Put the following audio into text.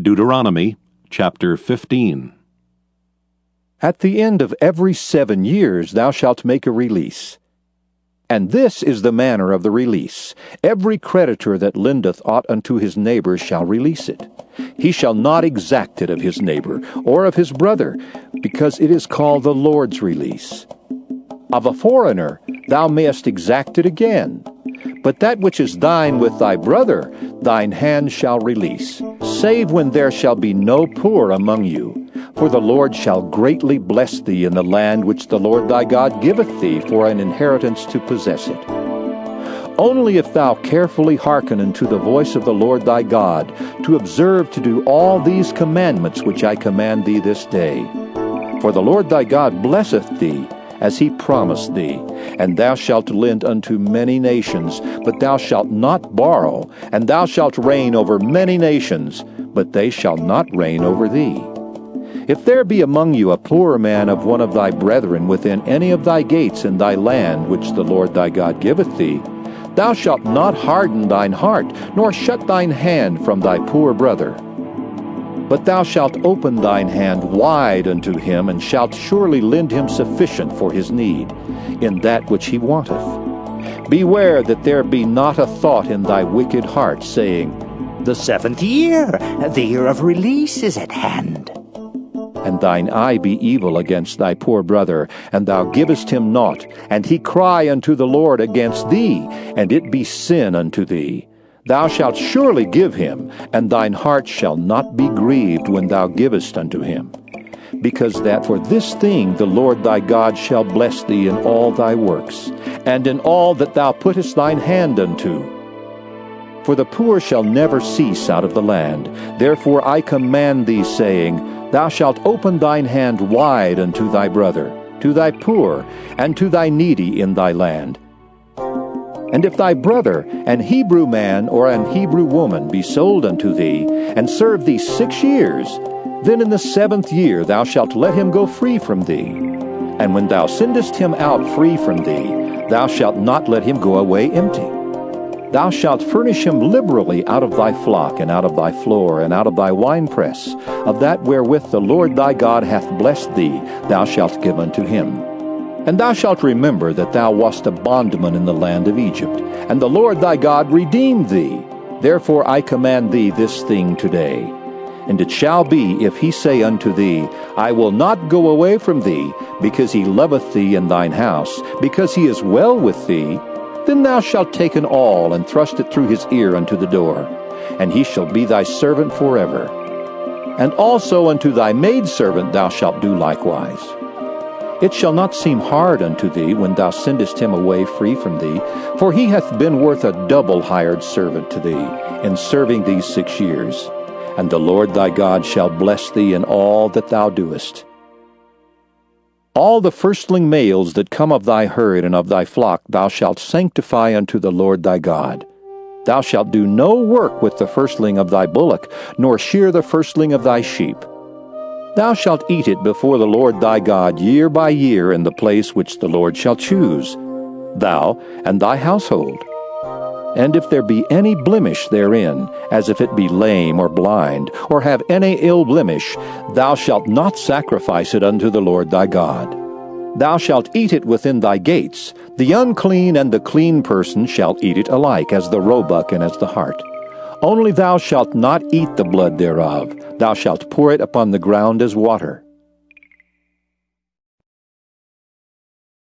Deuteronomy chapter 15. At the end of every seven years thou shalt make a release. And this is the manner of the release. Every creditor that lendeth aught unto his neighbor shall release it. He shall not exact it of his neighbor, or of his brother, because it is called the Lord's release. Of a foreigner thou mayest exact it again. But that which is thine with thy brother, thine hand shall release, save when there shall be no poor among you. For the Lord shall greatly bless thee in the land which the Lord thy God giveth thee for an inheritance to possess it. Only if thou carefully hearken unto the voice of the Lord thy God, to observe to do all these commandments which I command thee this day. For the Lord thy God blesseth thee, as he promised thee. And thou shalt lend unto many nations, but thou shalt not borrow. And thou shalt reign over many nations, but they shall not reign over thee. If there be among you a poor man of one of thy brethren within any of thy gates in thy land which the Lord thy God giveth thee, thou shalt not harden thine heart, nor shut thine hand from thy poor brother but thou shalt open thine hand wide unto him, and shalt surely lend him sufficient for his need, in that which he wanteth. Beware that there be not a thought in thy wicked heart, saying, The seventh year, the year of release, is at hand. And thine eye be evil against thy poor brother, and thou givest him naught, and he cry unto the Lord against thee, and it be sin unto thee. Thou shalt surely give him, and thine heart shall not be grieved when thou givest unto him. Because that for this thing the Lord thy God shall bless thee in all thy works, and in all that thou puttest thine hand unto. For the poor shall never cease out of the land. Therefore I command thee, saying, Thou shalt open thine hand wide unto thy brother, to thy poor, and to thy needy in thy land and if thy brother, an Hebrew man or an Hebrew woman, be sold unto thee, and serve thee six years, then in the seventh year thou shalt let him go free from thee. And when thou sendest him out free from thee, thou shalt not let him go away empty. Thou shalt furnish him liberally out of thy flock, and out of thy floor, and out of thy winepress, of that wherewith the Lord thy God hath blessed thee, thou shalt give unto him. And thou shalt remember that thou wast a bondman in the land of Egypt, and the Lord thy God redeemed thee. Therefore I command thee this thing today. And it shall be, if he say unto thee, I will not go away from thee, because he loveth thee in thine house, because he is well with thee, then thou shalt take an awl and thrust it through his ear unto the door, and he shall be thy servant forever. And also unto thy maidservant thou shalt do likewise. It shall not seem hard unto thee when thou sendest him away free from thee, for he hath been worth a double hired servant to thee, in serving these six years. And the Lord thy God shall bless thee in all that thou doest. All the firstling males that come of thy herd and of thy flock thou shalt sanctify unto the Lord thy God. Thou shalt do no work with the firstling of thy bullock, nor shear the firstling of thy sheep. Thou shalt eat it before the Lord thy God year by year in the place which the Lord shall choose, thou and thy household. And if there be any blemish therein, as if it be lame or blind, or have any ill blemish, thou shalt not sacrifice it unto the Lord thy God. Thou shalt eat it within thy gates. The unclean and the clean person shall eat it alike, as the roebuck and as the hart. Only thou shalt not eat the blood thereof, thou shalt pour it upon the ground as water.